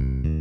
Mm-hmm.